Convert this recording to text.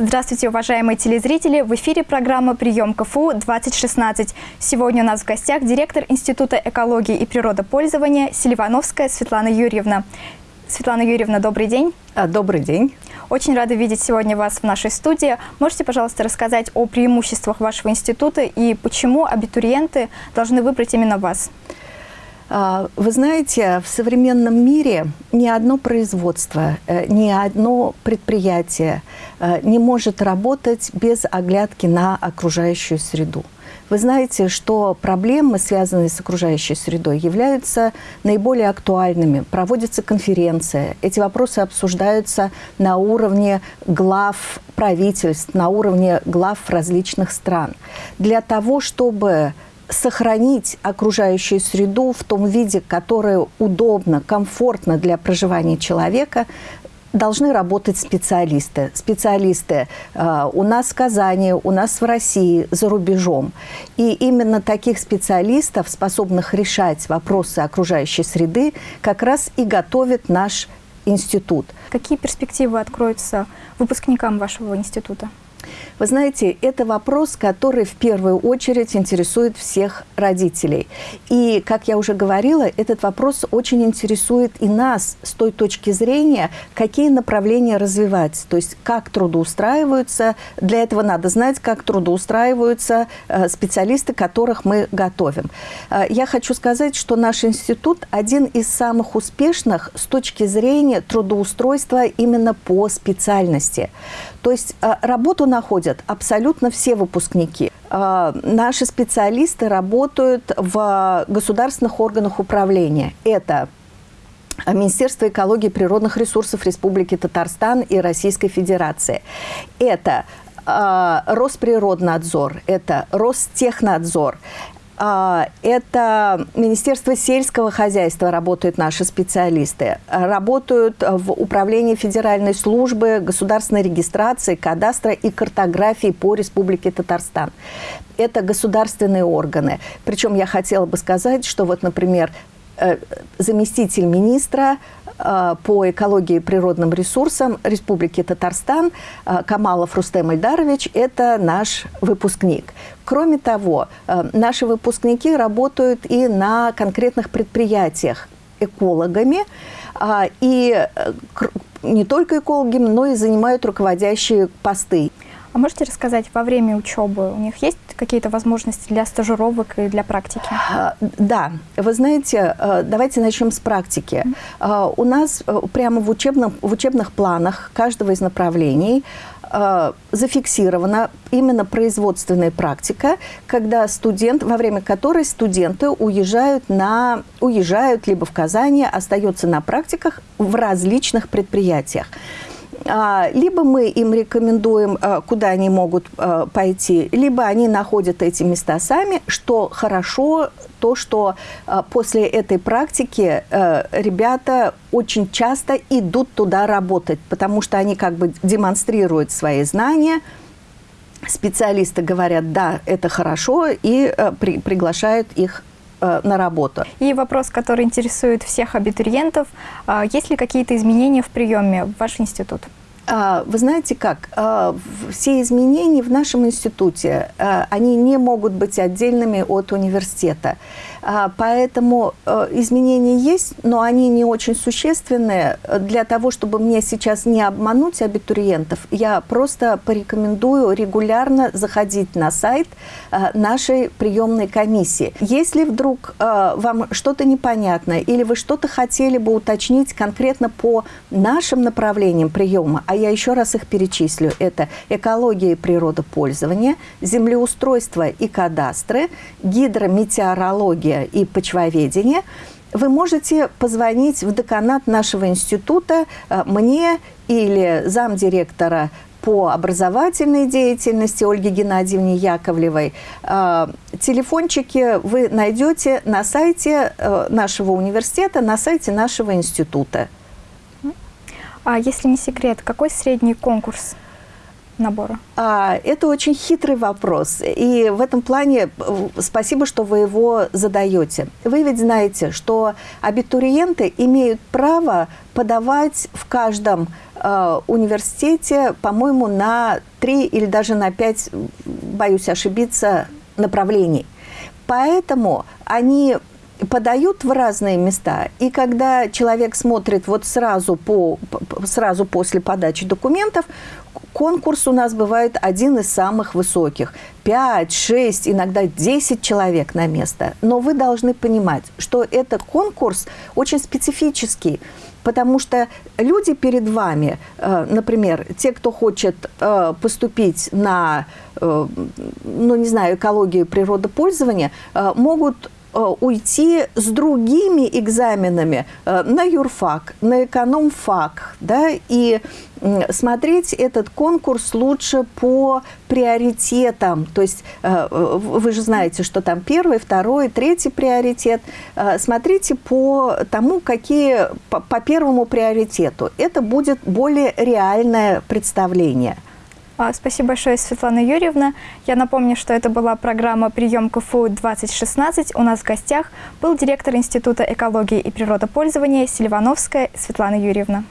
Здравствуйте, уважаемые телезрители! В эфире программа «Прием КФУ-2016». Сегодня у нас в гостях директор Института экологии и природопользования Селивановская Светлана Юрьевна. Светлана Юрьевна, добрый день. А, добрый день. Очень рада видеть сегодня вас в нашей студии. Можете, пожалуйста, рассказать о преимуществах вашего института и почему абитуриенты должны выбрать именно вас? А, вы знаете, в современном мире ни одно производство, э, ни одно предприятие э, не может работать без оглядки на окружающую среду. Вы знаете, что проблемы, связанные с окружающей средой, являются наиболее актуальными. Проводится конференция. Эти вопросы обсуждаются на уровне глав правительств, на уровне глав различных стран. Для того, чтобы сохранить окружающую среду в том виде, которое удобно, комфортно для проживания человека, должны работать специалисты. Специалисты э, у нас в Казани, у нас в России, за рубежом. И именно таких специалистов, способных решать вопросы окружающей среды, как раз и готовит наш институт. Какие перспективы откроются выпускникам вашего института? Вы знаете, это вопрос, который в первую очередь интересует всех родителей. И, как я уже говорила, этот вопрос очень интересует и нас с той точки зрения, какие направления развивать, то есть как трудоустраиваются. Для этого надо знать, как трудоустраиваются э, специалисты, которых мы готовим. Э, я хочу сказать, что наш институт один из самых успешных с точки зрения трудоустройства именно по специальности. То есть э, работу находят абсолютно все выпускники. Э, наши специалисты работают в государственных органах управления. Это Министерство экологии и природных ресурсов Республики Татарстан и Российской Федерации. Это э, Росприроднадзор, это Ростехнадзор, а, это Министерство сельского хозяйства работают наши специалисты. Работают в Управлении Федеральной службы государственной регистрации, кадастра и картографии по Республике Татарстан. Это государственные органы. Причем я хотела бы сказать, что вот, например, заместитель министра Э, по экологии и природным ресурсам Республики Татарстан э, Камалов Рустем Ильдарович – это наш выпускник. Кроме того, э, наши выпускники работают и на конкретных предприятиях экологами, и не только экологами, но и занимают руководящие посты. А можете рассказать, во время учебы у них есть какие-то возможности для стажировок и для практики? Да. Вы знаете, э, давайте начнем с практики. Mm. У нас э, прямо в, учебном, в учебных планах каждого из направлений зафиксирована именно производственная практика, когда студент, во время которой студенты уезжают, на, уезжают либо в Казани, остаются на практиках в различных предприятиях. А, либо мы им рекомендуем, а, куда они могут а, пойти, либо они находят эти места сами, что хорошо, то, что после этой практики ребята очень часто идут туда работать, потому что они как бы демонстрируют свои знания, специалисты говорят, да, это хорошо, и при, приглашают их Э, на работу. И вопрос, который интересует всех абитуриентов. А, есть ли какие-то изменения в приеме в ваш институт? А, вы знаете как, а, все изменения в нашем институте, они не могут быть отдельными от университета. А, поэтому э, изменения есть, но они не очень существенные. Для того, чтобы мне сейчас не обмануть абитуриентов, я просто порекомендую регулярно заходить на сайт нашей приемной комиссии. Если вдруг вам что-то непонятно или вы что-то хотели бы уточнить конкретно по нашим направлениям приема, а я еще раз их перечислю, это экология и природопользование, землеустройство и кадастры, гидрометеорология, и почвоведение, вы можете позвонить в деканат нашего института э, мне или замдиректора по образовательной деятельности Ольге Геннадьевне Яковлевой. Э, телефончики вы найдете на сайте э, нашего университета, на сайте нашего института. А если не секрет, какой средний конкурс набора? А, это очень хитрый вопрос. И в этом плане э, спасибо, что вы его задаете. Вы ведь знаете, что абитуриенты имеют право подавать в каждом э, университете, по-моему, на три или даже на пять, боюсь ошибиться, направлений. Поэтому они подают в разные места, и когда человек смотрит вот сразу, по, сразу после подачи документов, конкурс у нас бывает один из самых высоких. 5, 6, иногда 10 человек на место. Но вы должны понимать, что этот конкурс очень специфический, потому что люди перед вами, э, например, те, кто хочет э, поступить на, э, ну, не знаю, экологию и природопользование, могут уйти с другими экзаменами э, на юрфак, на экономфак, да, и смотреть этот конкурс лучше по приоритетам. То есть э, вы же знаете, что там первый, второй, третий приоритет. Смотрите по тому, какие по первому приоритету. Это будет более реальное представление. А, спасибо большое, Светлана Юрьевна. Я напомню, что это была программа «Прием КФУ-2016». У нас в гостях был директор Института экологии и природопользования Сильвановская Светлана Юрьевна.